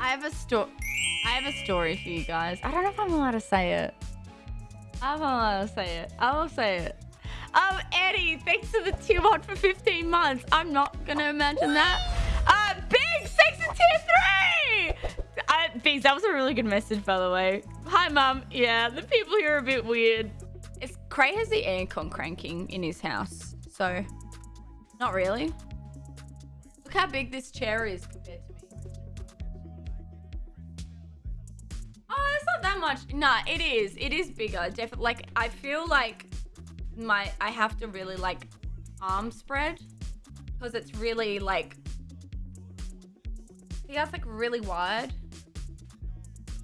I have a story. I have a story for you guys. I don't know if I'm allowed to say it. I'm allowed to say it. I will say it. Um, Eddie, thanks for the tier one for 15 months. I'm not gonna imagine that. Uh, Big, thanks for tier three. Uh, Biggs, that was a really good message, by the way. Hi, mum. Yeah, the people here are a bit weird. It's Cray has the aircon cranking in his house, so not really. Look how big this chair is compared to me. Much. Nah, it is. It is bigger. Definitely. Like, I feel like my I have to really like arm spread because it's really like. See, that's like really wide.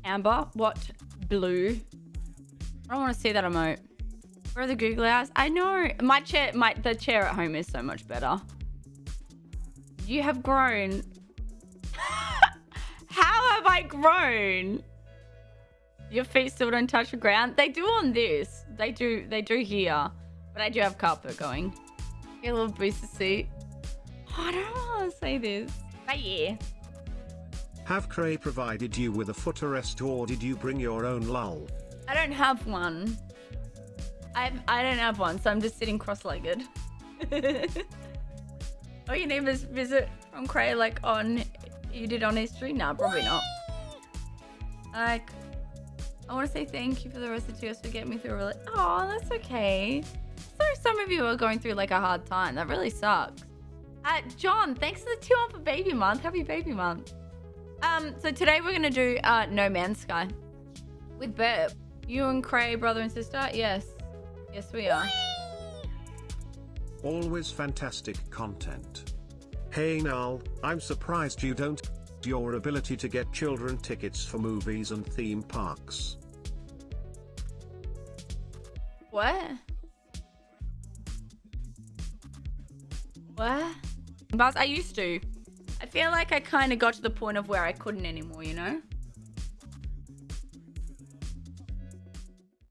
Amber, what blue? I don't want to see that emote. Where are the googly eyes? I know my chair, my the chair at home is so much better. You have grown. How have I grown? Your feet still don't touch the ground. They do on this. They do. They do here. But I do have carpet going. Get a little booster seat. Oh, I don't want to say this. But yeah. Have Cray provided you with a footrest or did you bring your own lull? I don't have one. I I don't have one, so I'm just sitting cross-legged. oh, your neighbors visit from Cray like on you did on history? Nah, probably not. Like, I want to say thank you for the rest of tears for getting me through. Really, oh, that's okay. So some of you are going through like a hard time. That really sucks. Uh, John, thanks for the two on for baby month. Happy baby month. Um, so today we're gonna do uh No Man's Sky with Burp. You and Cray, brother and sister? Yes. Yes, we are. Always fantastic content. Hey Null, I'm surprised you don't your ability to get children tickets for movies and theme parks. What? What? Buzz, I used to. I feel like I kind of got to the point of where I couldn't anymore, you know?